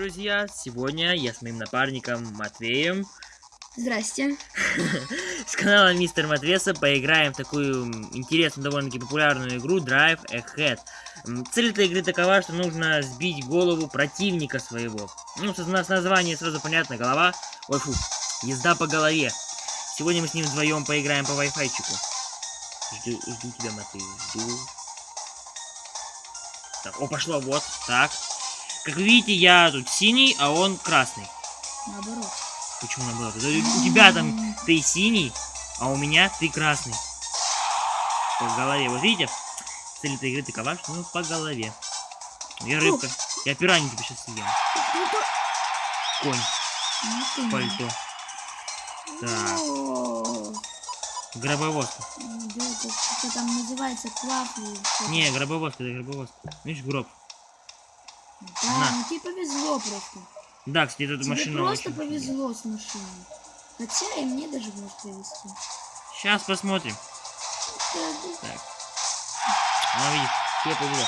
друзья! Сегодня я с моим напарником Матвеем Здрасте. с канала Мистер Матвеса поиграем в такую интересную, довольно-таки популярную игру Drive Ahead. Цель этой игры такова, что нужно сбить голову противника своего. Ну, с с названия сразу понятно, голова... Ой, фу, езда по голове. Сегодня мы с ним вдвоем поиграем по вайфайчику. Жду, жду тебя, Матвей, жду. Так, о, пошло, вот, так. Как вы видите, я тут синий, а он красный. Наоборот. Почему наоборот? У тебя там ты синий, а у меня ты красный. По голове. Вот видите? Цель этой игры такова, что ну по голове. Я рыбка. Я пиранью тебя сейчас съем. Конь. Ну, Пальто. Так. Гробовозка. да, это там называется классный. Не, гробовозка, это гробовозка. Видишь, гроб. Да, на. ну тебе повезло просто. Да, кстати, эта Тебе машина просто повезло с машиной. Хотя и мне даже может повезти. Сейчас посмотрим. Да, Так. Она видит, тебе повезло.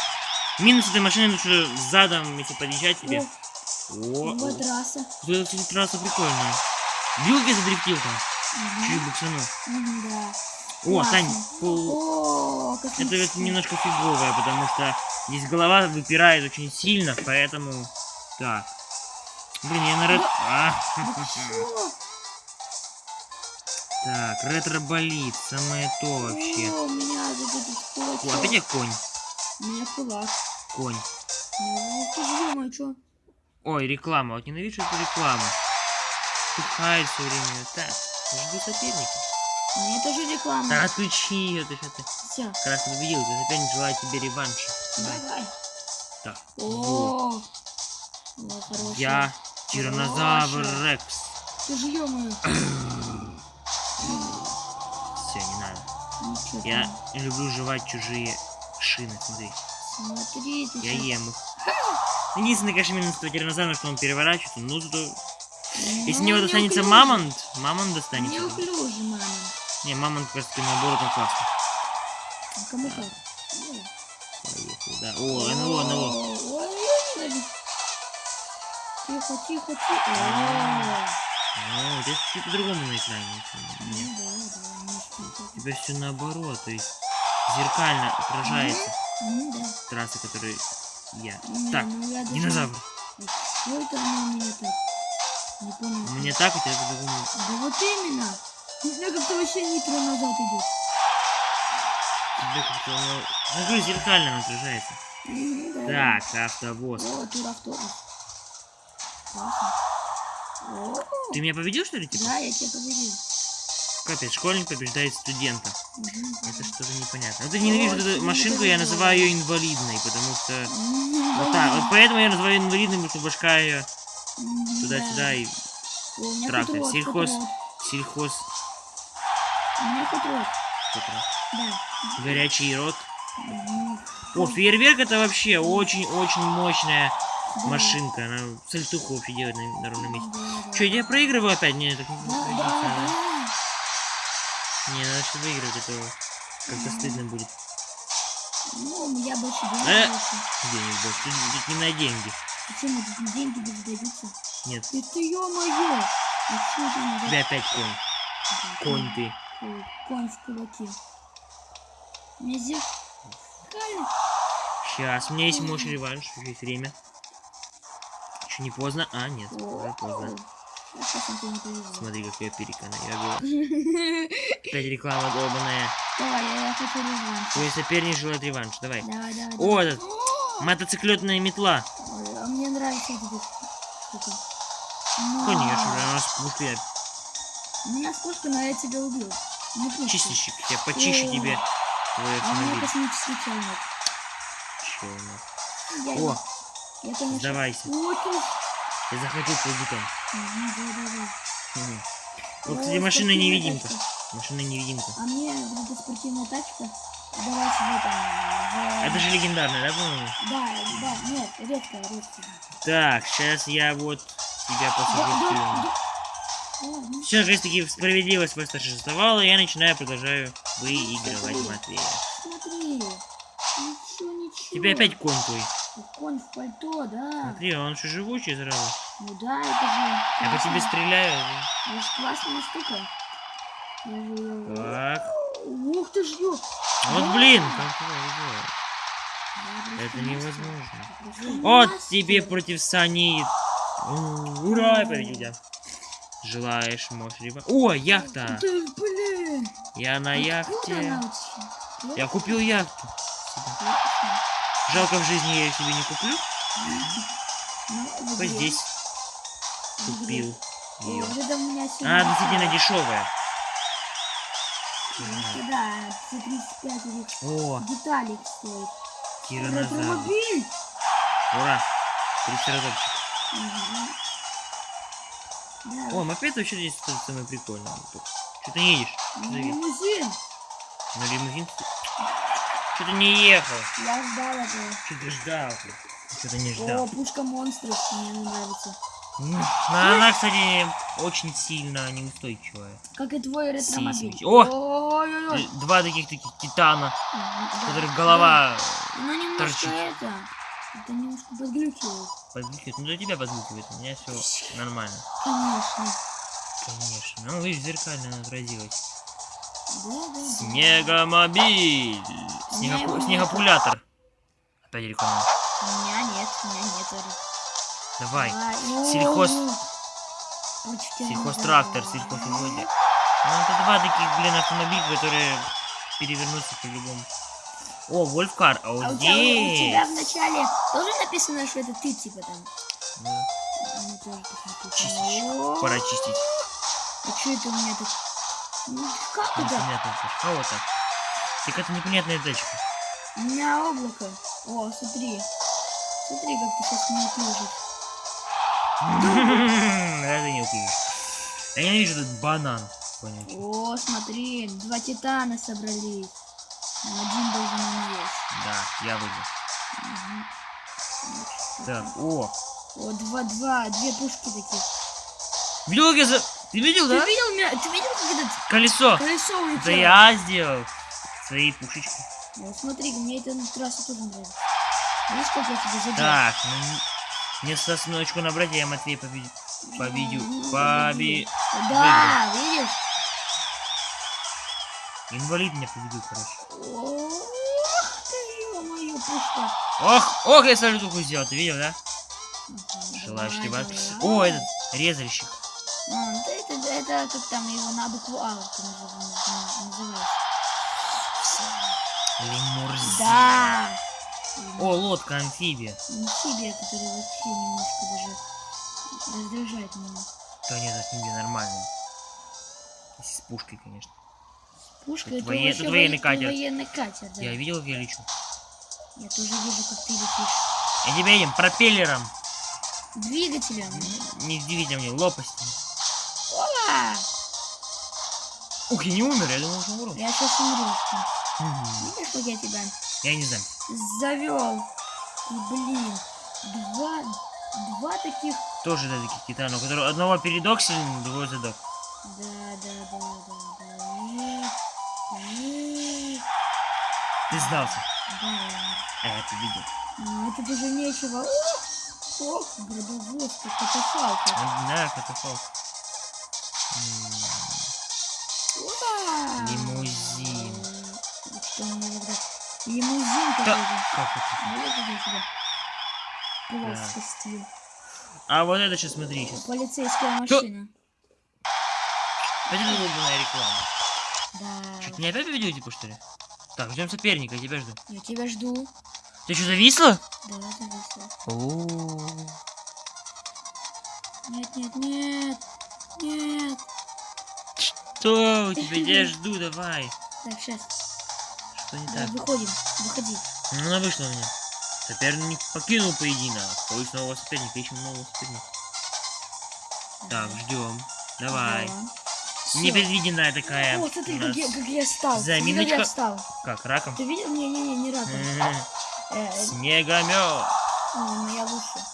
Минус этой машины, ну что задом, если подъезжать тебе. О, О, вот трасса. Это, кстати, трасса прикольная. Билки задрифтил там. Мгм. Чуть буксанул. Да. О. Тань, пол- О, это вот немножко фиговое, потому что здесь голова выпирает очень сильно, поэтому... Так. Блин, я на ред... А, Да чё? Так, ретро-болит, самое то вообще. О, у меня этот О, опять я конь. У меня кулак. Конь. Ну, ты же думаешь, что? Ой, реклама. Вот ненавижу эту рекламу. Тухает все время. Так, жду соперника. Мне тоже реклама. Так, отключи ее, ты что ты. Все, Красный победил, ты соперник желает тебе реванша. Давай. Так, вот. О, о, хороший. Я тиранозавр. Рекс. Ты же ё-моё. Все, не надо. Ну, Я там? люблю жевать чужие шины, смотри. Смотри, ты Я ем их. Единственный, конечно, минус этого тиранозавра, что он переворачивается, но зато... Если Ну, не вот достанется неуклюже. мамонт, мамонт достанется. Неуклюже, мама. Не, мамонт таки наоборот он классный. А кому? Ну. Поехали, да. О, НЛО, НЛО. Ой, я ненавижу. Тихо, тихо, тихо. О, Ну, здесь чуть по-другому на экране. Ну Нет. да, да. У тебя все наоборот, то есть зеркально отражается Ну да. трасса, которую я. Так, ну динозавр. Мне так, у тебя по-другому. Да вот именно. Не знаю, как-то вообще нитро назад идет. Как-то оно... Ну, говорю, зеркально оно отражается. М, да. Так, автовоз. О, туравтобус. Классно. О, Ты меня победил, что ли, типа? да, я тебя победил. Капец, школьник побеждает студента. Мгм. Это что-то непонятно. Вот я ненавижу Ой, эту машинку, я называю ее инвалидной, потому что... Вот так, вот поэтому я называю инвалидной, потому что башка ее туда-сюда да. и трактор. хуторок, Сельхоз, Да. горячий рот. О, фейерверк это вообще очень-очень мощная Да. машинка. Она сальтуху вообще делает на, на ровном месте. Да. Че, я проигрываю опять? Не, так не Да, да, да. Не, надо что выигрывать, это как-то стыдно будет. Ну, я больше денег Э. Денег больше. Тут, тут не на деньги. Почему тут деньги не сдаются? Нет, Это ё-моё! А что это не тебя опять конь. Да, Конь ты. Конь в кулаке. Мне. Сейчас, у меня есть мощь реванш, есть время. Еще не поздно. А, нет, уже поздно. Смотри, как я переконаю. Опять реклама долбаная. Давай, я, я хочу реванш. Твой соперник желает реванш. Давай. Давай, давай. О, давай. этот. Мотоциклетная метла. Ой, а мне нравится. Но- Конечно, у нас пушка. У меня пушка, но я тебя убил. Не пушка. чистильщик. Я почищу О. тебе твой А у меня автомобиль. космический челнок. Я, О, я, конечно... сдавайся. О, ты... Я да, да, да. Мгм. Вот, кстати, машина невидимка. тачка. Машина невидимка. А мне вот эта спортивная тачка давать в этом... в- Это же легендарная, да, по-моему? Да, да, нет, редкая, редкая. Так, сейчас я вот тебя Да, в да, да. Все, наконец-таки справедливость восторжествовала, я начинаю, продолжаю выигрывать. Матвея. Смотри, ничего ничего. Тебе опять конь твой. Конь в пальто, да. Смотри, он же живучий сразу. Ну да, это же... Я по тебе стреляю. Это же классная штука. Же Так. Ух ты ж, ё. Вот Да. блин, как это невозможно. Вот тебе против Сани. Ура, я победил тебя. Желаешь, можешь либо... О, яхта! Да, блин. Я на яхте. Я купил яхту. Жалко, в жизни я ее себе не куплю. Вот здесь купил ее. сегодня относительно дешевая. Да, за 35 или О, деталей стоит. тиранозавр. Ура! Трицератопчик. Мгм. О, мопед вообще здесь самое прикольное. Что ты не едешь? Ты едешь? лимузин. На лимузин? Что ты не ехал? Я ждал этого. Что ты ждал? Что ты не ждал? О, пушка монстров мне она нравится. М, Но она, кстати, очень сильно неустойчивая. Как и твой ретромобиль. О! Д- Два таких таких титана, у которых голова да. Ну немножко торчит. это. Это немножко подглючивает. Подглючивает. Ну, для тебя подглючивает, у меня все нормально. Конечно. Конечно. Ну, видишь, зеркально она отразилась. Да, да. Снегомобиль! Снегопу-. Снегопулятор. Опять реклама. У меня нет, у меня нет. Давай. Давай. Сельхоз- Сельхозтрактор, сельхозугодие. Ну, это два таких, блин, автомобиля, которые перевернутся по-любому. О, Вольфкар, а А вот у тебя, у тебя в здесь... начале тоже написано, что это ты, типа там? Да, меня тоже так. Чистить. Пора чистить. А что это у меня тут? Ну, Как это? Непонятно. А вот так. Это непонятная тачка. У меня облако. О, смотри. Смотри, как ты сейчас не пишешь. Это не упьешь. Я ненавижу этот банан. О, смотри, два титана собрались. Но один должен умереть. Да, я выйду. Так, о. О, два-два, две пушки таких. Видел, как я за... Ты видел, Ты да? видел меня? Ты видел, как этот Колесо. колесо улетело? Это я сделал. Своей пушечкой. Вот смотри, мне эта трасса тоже нравится. Видишь, как я тебе задел? Так, ну, мне сосночку набрать, я Матвей победит. Победю. Ну, Поби... Да, видишь? Инвалид меня победил, короче. Ох ты, ё-моё, пушка. Ох, ох, я сальтуху сделал, ты видел, да? Либо... давай. О, этот, резальщик. А, да это, это как там его на букву А называется. Лимурзин. Да. О, лодка, амфибия. Амфибия, которая вообще немножко даже раздражает меня. Да нет, амфибия нормальная. Если с пушкой, конечно. Пушка Тут это воен- вообще тут военный воен- катер. военный катер, да. Я видел, как я лечу. Я тоже вижу, как ты летишь. Я тебя едем пропеллером. Двигателем. Не двигателем, не лопастью. Опа! Ух, я не умер, я думал, что умру. Я сейчас умру. Мгм. Видишь, как я тебя Я не знаю. завел? И, блин, два, два таких... Тоже да, таких титанов, у которого одного передок сильный, другой задок. Да, да, да, да, Ты сдался. да, А я победил. Ну, это даже нечего. Ох, гробовоз, как катафалка. А, Да, катафалк. М, Опа! Лимузин. М, Что меня тогда? Лимузин какой-то. Как это? Вот это тебя глаз спустил. А вот это сейчас смотри, сейчас. Полицейская машина. Это долбанная реклама. Да. Ты не опять победил, типа, что ли? Так, ждем соперника, я тебя жду. Я тебя жду. Ты что, зависла? Да, зависла. О, Нет, нет, нет. Нет. Что? У тебя я жду, давай. Так, сейчас. Что не Давай, так? выходим. Выходи. Ну, она вышла у меня. Соперник покинул поединок. Поиск нового соперника, ищем нового соперника. Так, ждем. Давай. Да. Непредвиденная такая. О, смотри, у как я, как я стал. Как заминочка. я стал. Как, раком? Ты видел? Не-не-не, не раком. Э, э, Снегомет. ну, я лучше.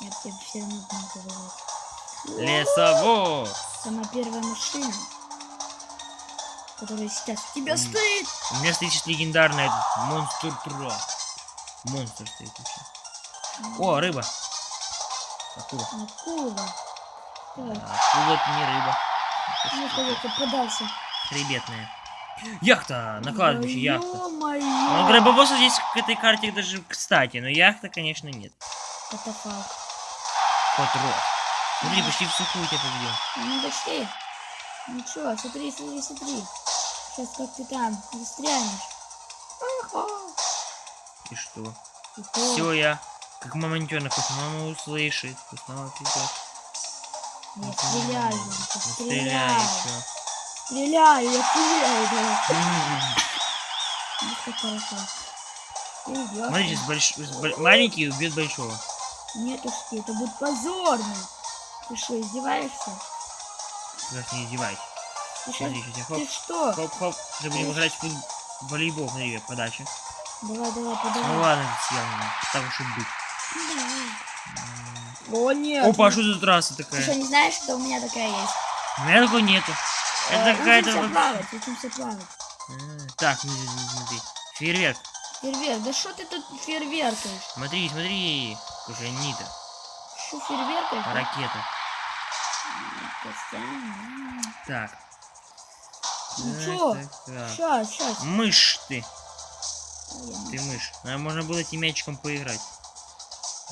Я тебе все равно буду говорить. Лесовоз. Сама первая машина. который сейчас тебя М. стоит. У меня стоит этот монстр Тра. Монстр стоит вообще. О, рыба. Акула. Акула. Акула это не рыба. Ну кого-то подался. Хребетная. Яхта! На кладбище яхта. Ну, гробовоза здесь к этой карте даже кстати, но яхта, конечно, нет. Катафалк. Кот Рот. Смотри, почти в сухую тебя победил. Ну почти. Ну чё, смотри, смотри, смотри. Сейчас как ты там застрянешь. И что? И. Все, я как мамонтенок, пусть мама услышит, пусть мама придет. Я стреляю, Ну, Ванька, Стреляй. Стреляю, я стреляю. Ну как хорошо. Ты идёшь. Смотри, сейчас больш... с боль- маленький убьет большого. Нет уж ты, это будет позорно. Ты что, издеваешься? Сейчас не издевайся. Ты, Смотри, сейчас я хоп, ты что? хоп-хоп. Сейчас будем играть в волейбол, смотри, как подача. Давай, давай, Ну подавай. ладно, ты съел меня. Так уж и быть. О, нет. Опа, а ну, что за трасса Ты что, такая? не знаешь, что у меня такая есть? У меня такой нету. Это Э, какая-то... Учимся плавать, учимся плавать. А, Так, смотри, смотри. Фейерверк. Фейерверк, да что ты тут фейерверкаешь? Смотри, смотри. Какая нита. Что фейерверкаешь? Ракета. Так. Ну так. Щас, щас. Мышь ты. Ты мышь. Нам можно было этим мячиком поиграть.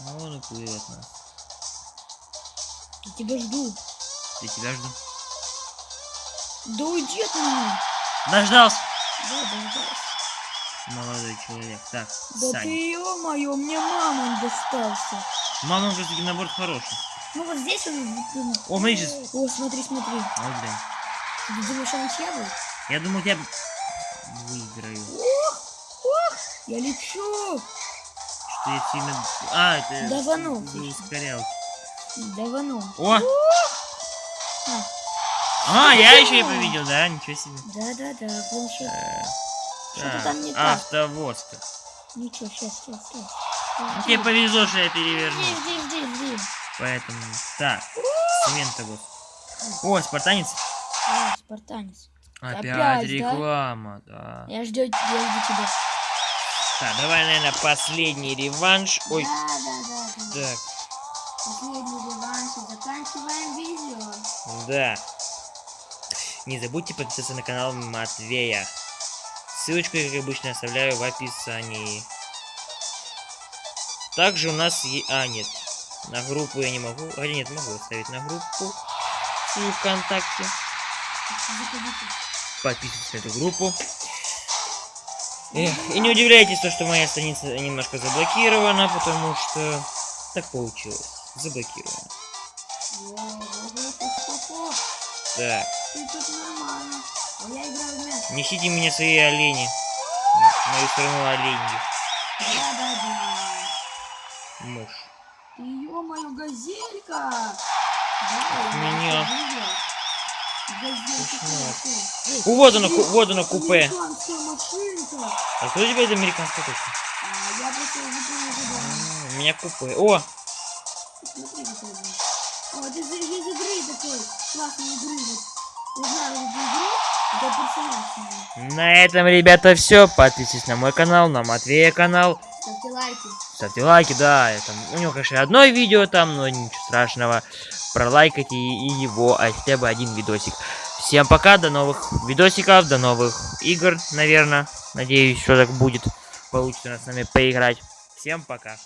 Ну, он уплыл от нас. Я тебя жду. Я тебя жду. Да уйди от меня. Дождался. Да, дождался. Молодой человек. Так, Да Саня. ты, ё-моё, мне мама достался. Мама уже таки наоборот хороший. Ну вот здесь он... О, смотри, сейчас. О, смотри, смотри. Вот, блин. Ты думаешь, он ничья будет? Я думал, я выиграю. Я лечу. Что я сильно... А, это... Даванул. за ускорял. Давану. О! А, А, я еще и победил, да? Ничего себе. Да-да-да, планшет. Э, Что-то там не так. Автовоз. Ничего, сейчас, сейчас, сейчас. Ну, тебе повезло, что я перевернул. Жди, жди, жди, жди. Поэтому... Так. Цементовоз. О, спартанец. А, спартанец. Опять, Опять, да? реклама, да. Я жду, я жду тебя. Так, давай, наверное, последний реванш. Ой, Да, да, да, да. так, Последний реванш и заканчиваем видео. да. Не забудьте подписаться на канал Матвея. Ссылочку, как обычно, оставляю в описании. Также у нас... е- А, нет. На группу я не могу. Хотя нет, могу оставить на группу. Свою ВКонтакте. Подписывайтесь на эту группу. Эх, и не удивляйтесь, то, что моя страница немножко заблокирована, потому что так получилось. Заблокирована. О, ого. Так, Ты тут нормально. А я играю в мяч. несите мне свои олени. Мою страну оленьи. Да, да, да. Мышь. Ё-моё, газелька! Да, Меня. Газелька. О, вот оно, ку- вот оно купе. Машинка. А кто у тебя это американская точка? А, я просто выполнил задание. А, У меня купе. О, Смотри, он. О, это из, из игры такой. Классной игры. Вот. Я знаю персонаж. с ней. на этом, ребята, все. Подписывайтесь на мой канал, на Матвея канал. Ставьте лайки. Ставьте лайки, да. Это, у него, конечно, одно видео там, но ничего страшного. Пролайкайте и, и его, а хотя бы один видосик. Всем пока, до новых видосиков, до новых игр, наверное. Надеюсь, что так будет. Получится у нас с нами поиграть. Всем пока.